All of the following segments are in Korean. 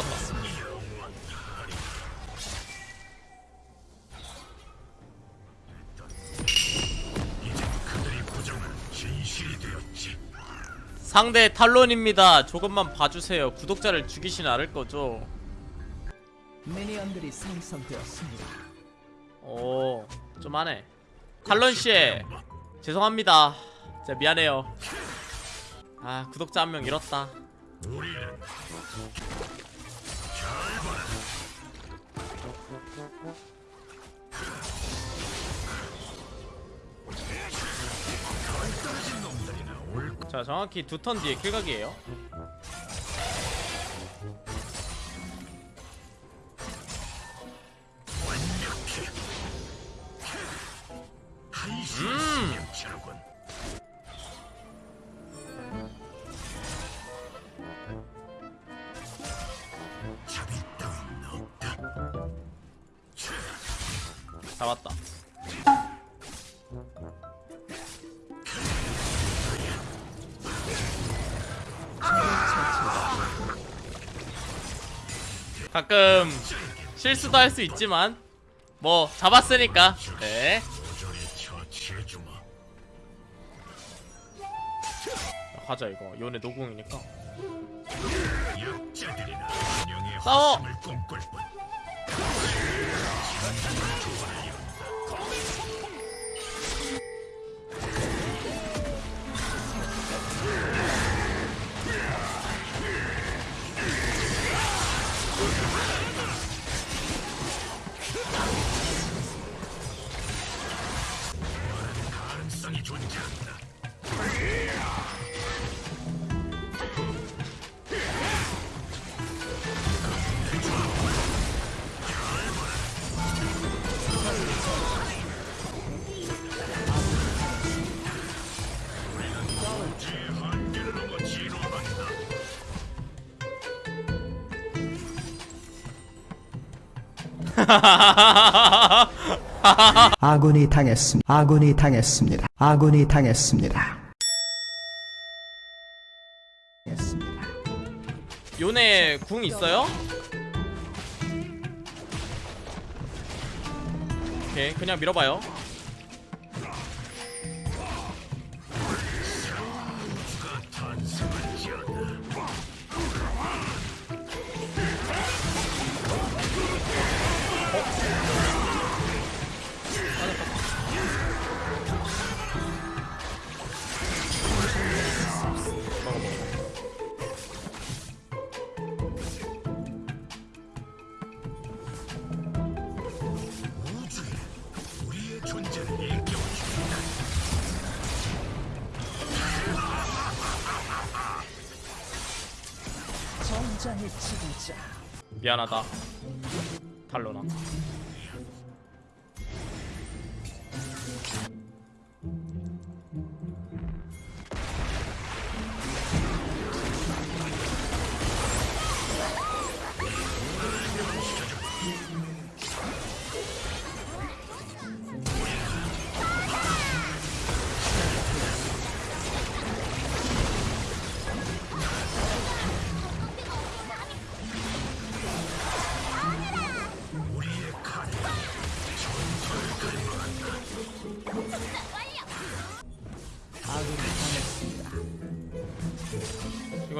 잡았다 상대 탈론입니다 조금만 봐주세요 구독자를 죽이진 않을 거죠 미니언들이 생성되었습니다. 오, 좀 하네. 탈론 씨, 죄송합니다. 진짜 미안해요. 아, 구독자 한 명 잃었다. 자, 정확히 두 턴 뒤에 킬각이에요. 잡았다. 가끔 실수도 할 수 있지만 뭐 잡았으니까. 네. 가자 이거. 요네 노공이니까. 싸워 아군이 당했습니다. 아군이 당했습니다. 아군이 당했습니다. 했습니다. 요네 궁 있어요? 오케이 그냥 밀어봐요 미안하다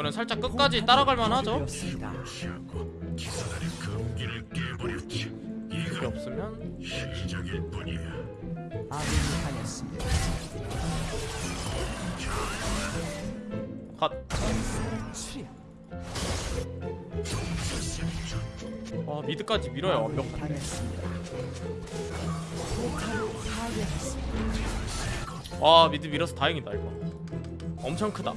이거는 살짝 끝까지 따라갈만 하죠. 그게 없으면 아군이 당했습니다. 컷 수련. 와 미드까지 밀어요 아군이 완벽 당했습니다. 포탑을 파괴했습니다. 와 미드 밀어서 다행이다 이거 엄청 크다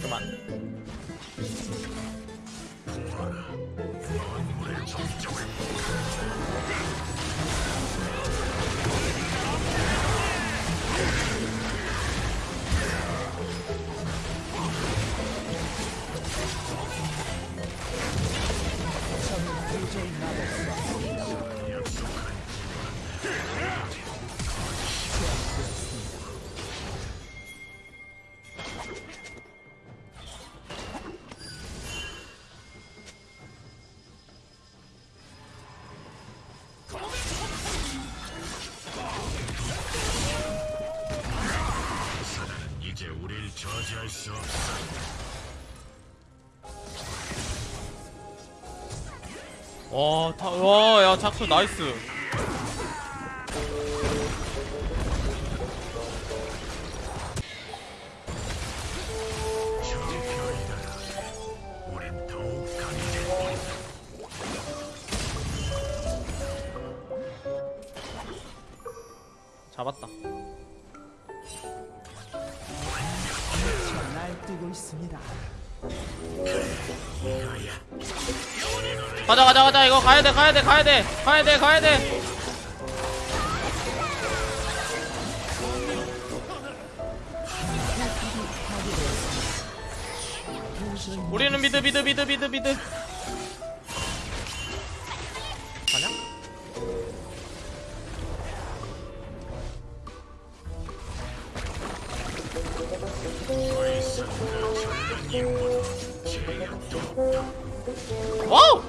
Come on. 어찌할 수 없어. 와, 다, 와, 야, 작수 나이스. 있습니다. 가자, 가자, 가자. 이거 가야 돼, 가야 돼, 가야 돼, 가야 돼, 가야 돼. 우리는 mid, mid, mid, mid, mid. 와우!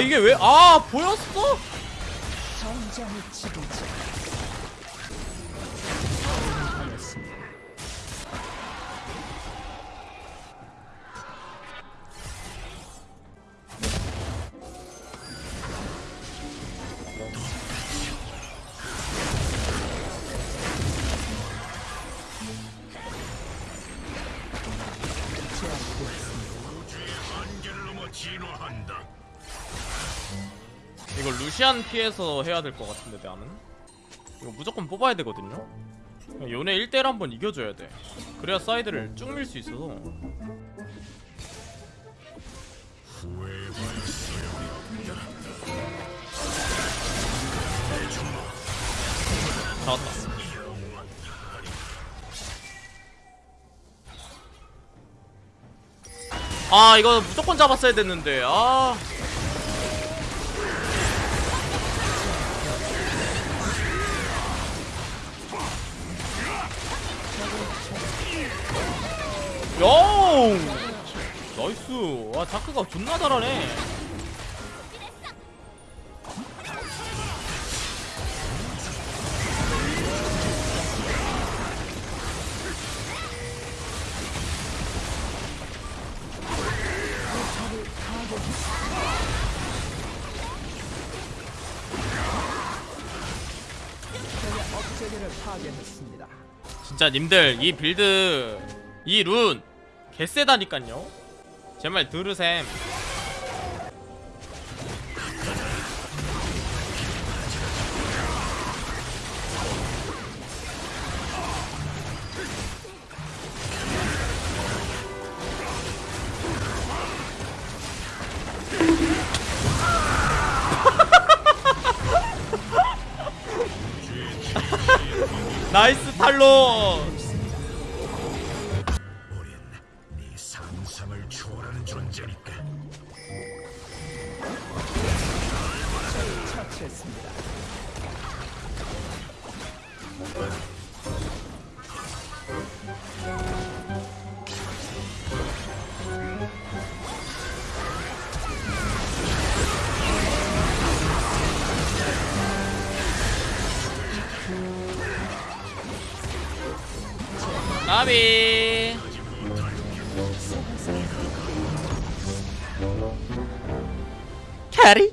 이게 왜 아 보였어? 루시안 피해서 해야 될 것 같은데 나는 이거 무조건 뽑아야 되거든요? 요네 1대1 한번 이겨줘야 돼. 그래야 사이드를 쭉 밀 수 있어서. 잡았다. 아 이거 무조건 잡았어야 됐는데. 아 나이스 와 자크가 존나 잘하네. 진짜 님들 이 빌드 이 룬 개쎄다니깐요 제말 들으셈. 나이스 탈론 나비. 캐리